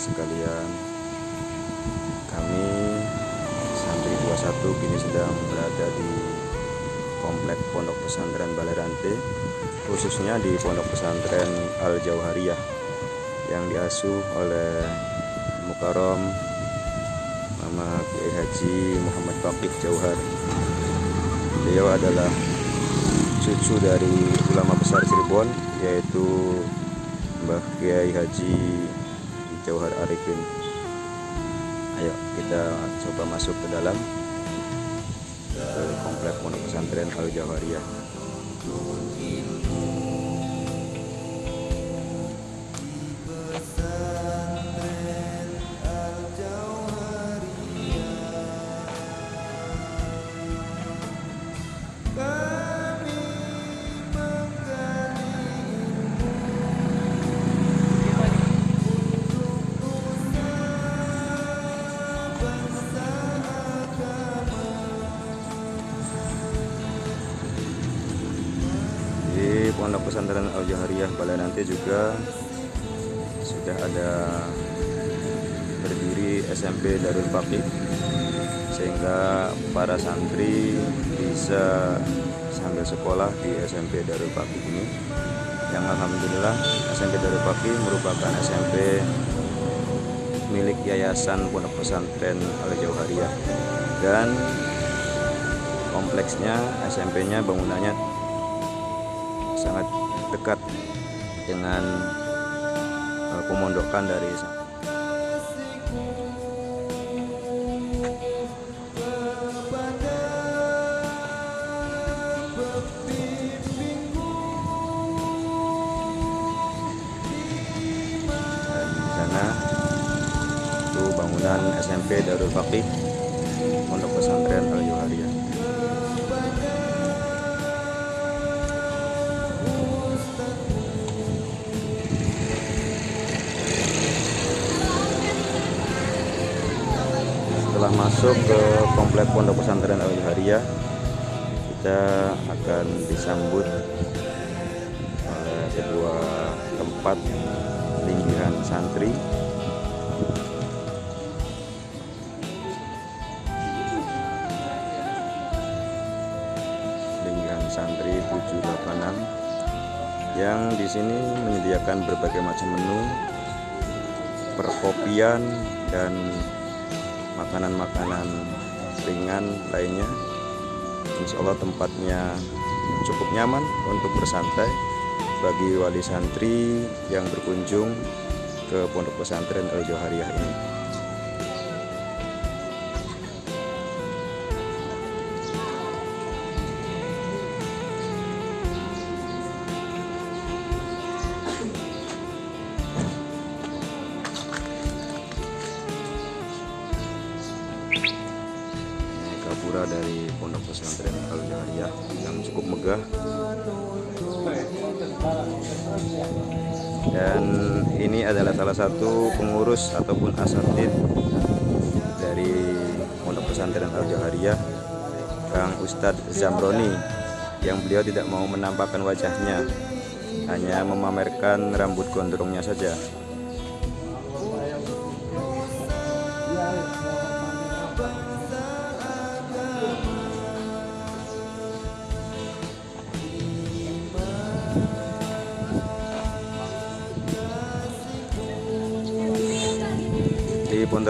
sekalian. Kami Santri 21 kini sedang berada di Komplek Pondok Pesantren Balai Rante Khususnya di Pondok Pesantren Al Jauhariyah Yang diasuh oleh Mukarom Mama Kiai Haji Muhammad Fakih Jauhar. Beliau adalah cucu dari ulama besar Cirebon yaitu Mbah Kiai Haji Jauhar Arifin. Ayo kita coba masuk ke dalam. Ke komplek pondok pesantren Al Jauhariyah juga sudah ada berdiri SMP Darul Fakih sehingga para santri bisa sambil sekolah di SMP Darul Fakih ini. Yang Alhamdulillah SMP Darul Fakih merupakan SMP milik Yayasan Pondok Pesantren Al Jauhariyah dan kompleksnya SMP-nya bangunannya sangat dekat dengan uh, pemondokan dari di sana itu bangunan SMP Darul Fakih masuk ke komplek pondok pesantren Al Hariyah. Kita akan disambut oleh sebuah tempat linggihan santri. Linggihan santri 786 yang di sini menyediakan berbagai macam menu perkopian dan makanan-makanan ringan lainnya. Insya Allah tempatnya cukup nyaman untuk bersantai bagi wali santri yang berkunjung ke pondok pesantren Al Johariyah ini Ini megah dan ini adalah salah satu pengurus ataupun asatid dari pondok pesantren Al Johariyah Kang Ustadz Zamroni yang beliau tidak mau menampakkan wajahnya hanya memamerkan rambut gondrongnya saja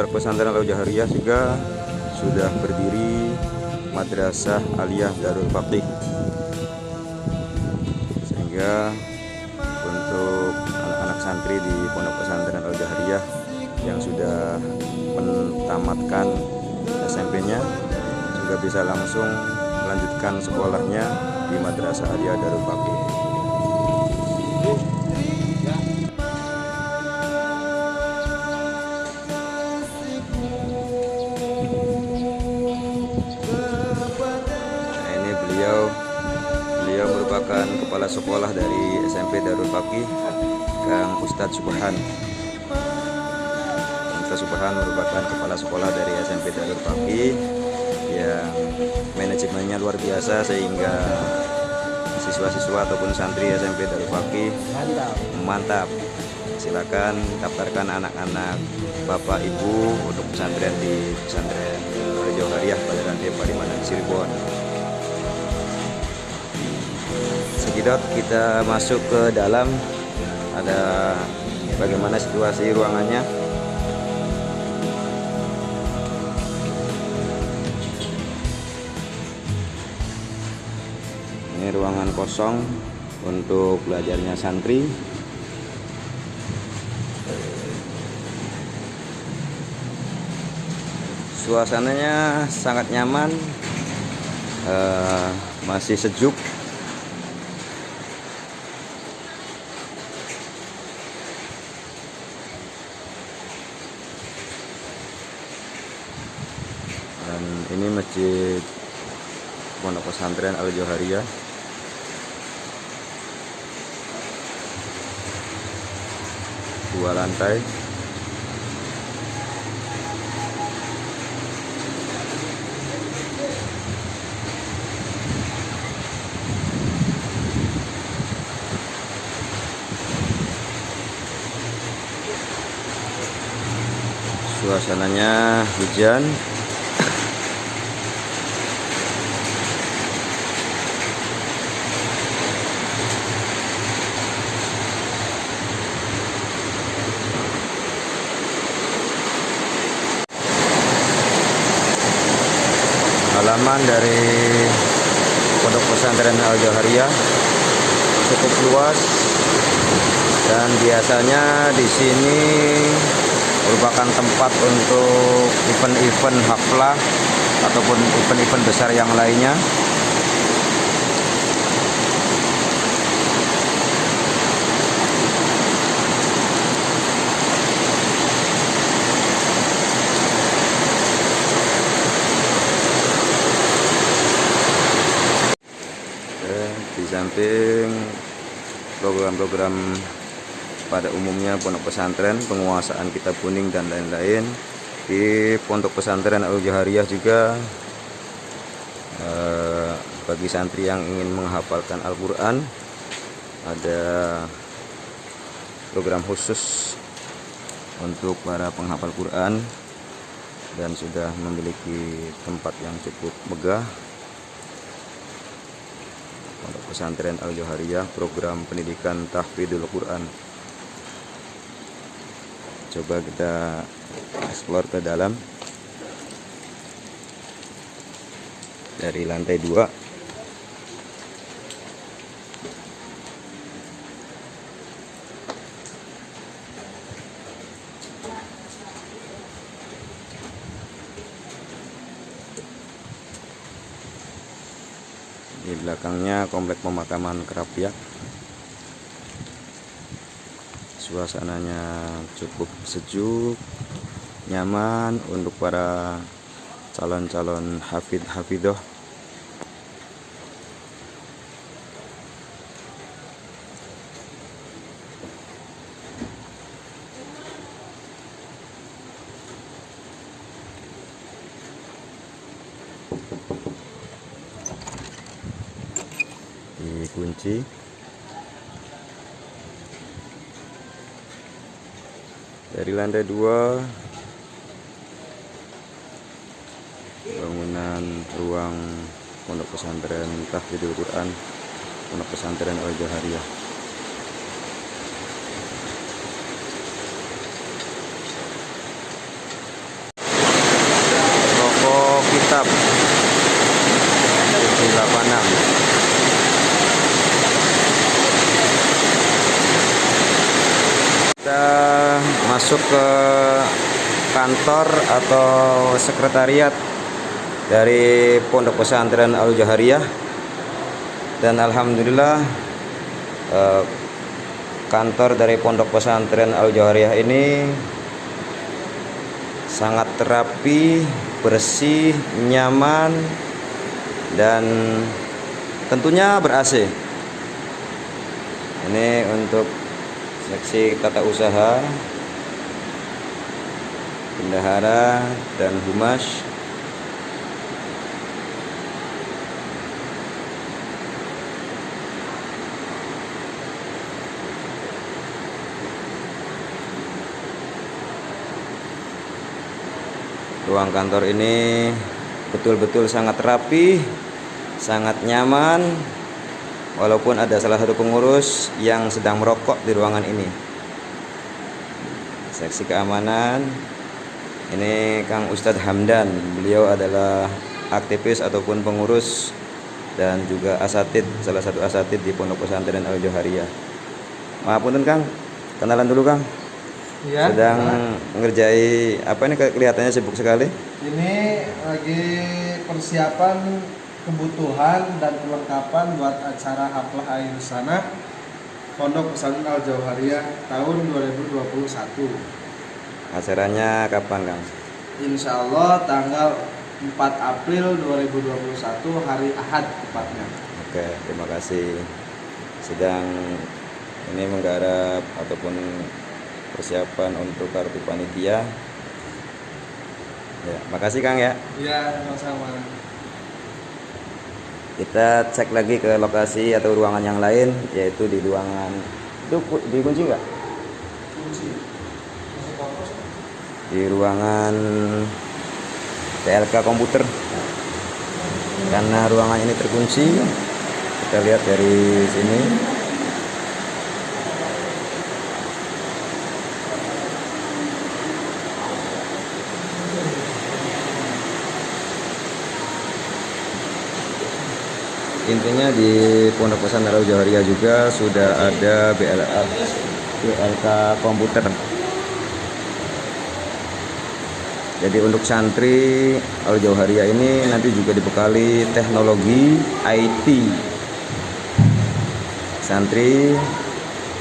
pondok pesantren Al Jahariyah juga sudah berdiri Madrasah Aliyah Darul Fakih. Sehingga untuk anak-anak santri di pondok pesantren Al Jahariyah yang sudah menamatkan SMP-nya juga bisa langsung melanjutkan sekolahnya di Madrasah Aliyah Darul Fakih sekolah dari SMP Darul Fakih Kang Ustadz Subhan. Ustadz Subhan merupakan kepala sekolah dari SMP Darul Fakih yang manajemennya luar biasa sehingga siswa-siswa ataupun santri SMP Darul Fakih mantap. Silakan daftarkan anak-anak bapak ibu untuk pesantren di pesantren Rejo Hariah pada rantai Palimanan Cirebon Sekidot kita masuk ke dalam. Ada bagaimana situasi ruangannya. Ini ruangan kosong untuk belajarnya santri. Suasananya sangat nyaman uh, masih sejuk dan ini masjid pondok pesantren Al Joharia dua lantai. Suasananya hujan halaman dari pondok pesantren Al Jahariyah. Cukup luas. Dan biasanya di sini merupakan tempat untuk event-event haflah ataupun event-event besar yang lainnya di samping program-program pada umumnya pondok pesantren, penguasaan kitab kuning dan lain-lain. Di pondok pesantren Al Jahariyah juga eh, bagi santri yang ingin menghafalkan Al-Qur'an ada program khusus untuk para penghafal Quran dan sudah memiliki tempat yang cukup megah Pondok Pesantren Al Johariyah program pendidikan tahfidul Quran. Coba kita explore ke dalam. Dari lantai 2 belakangnya komplek pemakaman kerapiak suasananya cukup sejuk nyaman untuk para calon-calon hafid hafidoh dari lantai dua bangunan ruang pondok pesantren tahfidul Quran pondok pesantren Al Jahariyah. Toko kitab 786 kita masuk ke kantor atau sekretariat dari Pondok Pesantren Al Jahariyah dan alhamdulillah eh, kantor dari Pondok Pesantren Al Jahariyah ini sangat terapi, bersih, nyaman dan tentunya ber-AC. Ini untuk seleksi tata usaha bendahara dan humas. Ruang kantor ini betul-betul sangat rapi sangat nyaman walaupun ada salah satu pengurus yang sedang merokok di ruangan ini. Seksi keamanan. Ini Kang Ustadz Hamdan. Beliau adalah aktivis ataupun pengurus dan juga asatid salah satu asatid di Pondok Pesantren Al Johariyah maaf punten Kang. Kenalan dulu Kang. Ya, sedang ngerjai apa ini? Kelihatannya sibuk sekali. Ini lagi persiapan kebutuhan dan perlengkapan buat acara haflah air sana Pondok Pesantren Al Jauhariyah tahun 2021 acaranya kapan Kang? Insya Allah tanggal 4 April 2021 hari Ahad tepatnya. Oke terima kasih. Sedang ini menggarap ataupun persiapan untuk kartu panitia. Ya makasih Kang ya. Iya sama-sama kita cek lagi ke lokasi atau ruangan yang lain yaitu di ruangan itu dikunci nggak? Di ruangan TLK komputer. Karena ruangan ini terkunci kita lihat dari sini intinya di Pondok Pesantren Jawaria juga sudah ada BLK BLK komputer. Jadi untuk santri Al Jauharia ini nanti juga dibekali teknologi IT santri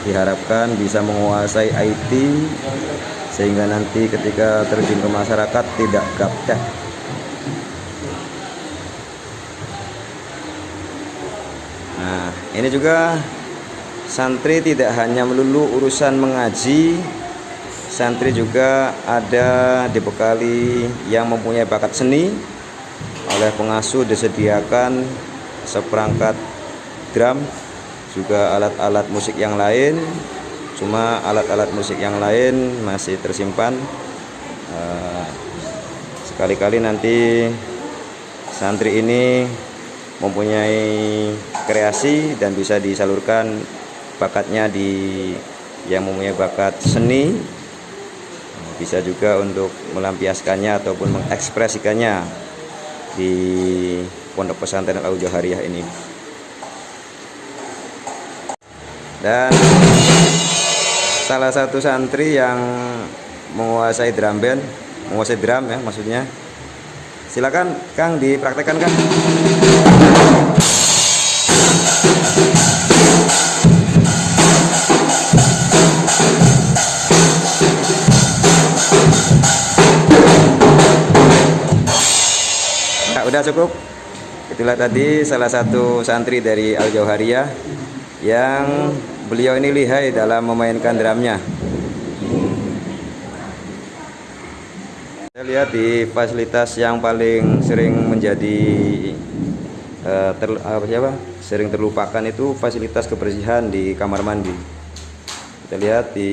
diharapkan bisa menguasai IT sehingga nanti ketika terjun ke masyarakat tidak gaptek ini juga santri tidak hanya melulu urusan mengaji, santri juga ada dibekali yang mempunyai bakat seni. Oleh pengasuh disediakan seperangkat drum juga alat-alat musik yang lain. Cuma alat-alat musik yang lain masih tersimpan. Eh, sekali-kali nanti santri ini mempunyai kreasi dan bisa disalurkan bakatnya di yang mempunyai bakat seni. Bisa juga untuk melampiaskannya ataupun mengekspresikannya di pondok pesantren Al Johariah ini. Dan salah satu santri yang menguasai drum band menguasai drum ya maksudnya. Silakan Kang dipraktekkan Kang nah, udah cukup itulah tadi salah satu santri dari Al Jauhariyah yang beliau ini lihai dalam memainkan drumnya Saya lihat di fasilitas yang paling sering menjadi uh, ter, apa siapa? sering terlupakan itu fasilitas kebersihan di kamar mandi. Kita lihat di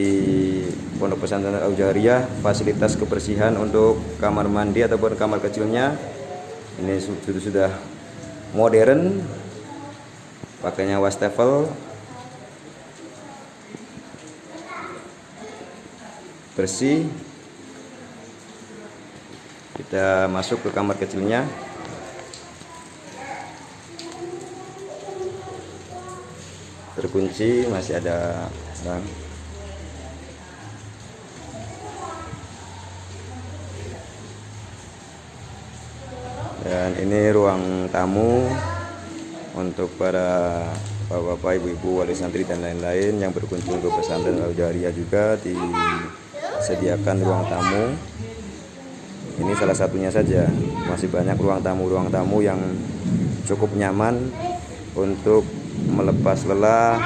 Pondok Pesantren Al Jariyah fasilitas kebersihan untuk kamar mandi ataupun kamar kecilnya ini sudah sudah modern pakainya wastafel. Bersih. Kita masuk ke kamar kecilnya. Terkunci masih ada bang dan ini ruang tamu untuk para bapak-bapak ibu-ibu wali santri dan lain-lain yang berkunjung ke pesantren Al juga disediakan ruang tamu. Ini salah satunya saja. Masih banyak ruang tamu-ruang tamu yang cukup nyaman untuk melepas lelah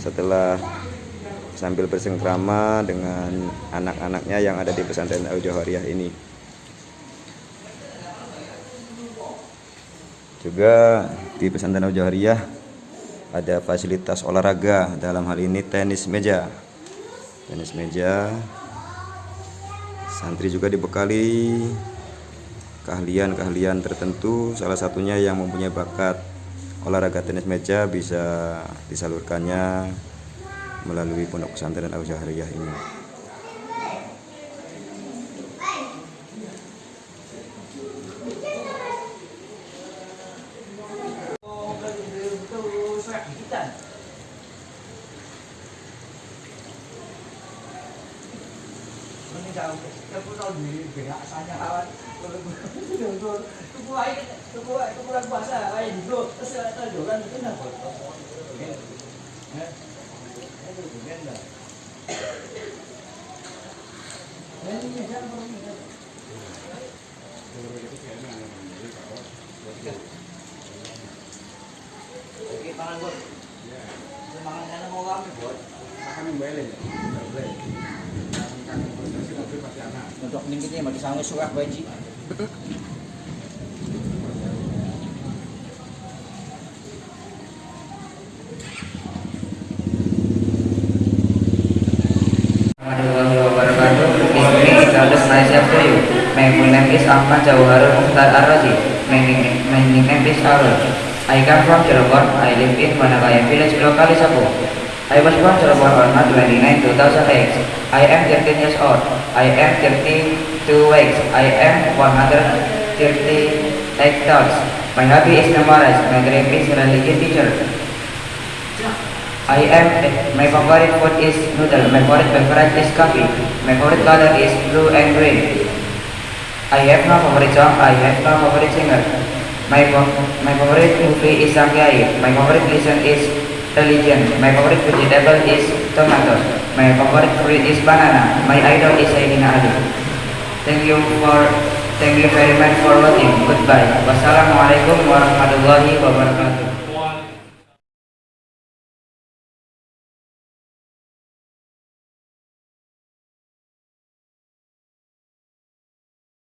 setelah sambil bersengkrama dengan anak-anaknya yang ada di pesantren Al Johariah ini juga di pesantren Al Johariah ada fasilitas olahraga dalam hal ini tenis meja. Tenis meja santri juga dibekali. Keahlian-keahlian tertentu salah satunya yang mempunyai bakat olahraga tenis meja bisa disalurkannya melalui pondok pesantren Untuk ning kita mati sangu surak baji. warahmatullahi wabarakatuh. Bismillah, status myself to you. My full name is Ahmad Jawharul Mukhtar Ar-Razi. My nickname. I come from Cirebon. I live in Manakaya village, locally Sapu. I was born Cirebon on March 29, 2008. I am 13 years old. I am 32 weeks. I am 138 thoughts. My hobby is memorize. My dream is teacher. I am my favorite food is noodle. My favorite beverage is coffee. My favorite color is blue and green. I have no favorite song. I have no favorite singer. My my favorite movie is Samgyai. My favorite listen is religion. My favorite vegetable is tomato. My favorite fruit is banana. My idol is Sayyidina Ali. Thank you for thank you very much for watching. Goodbye. Wassalamualaikum warahmatullahi wabarakatuh.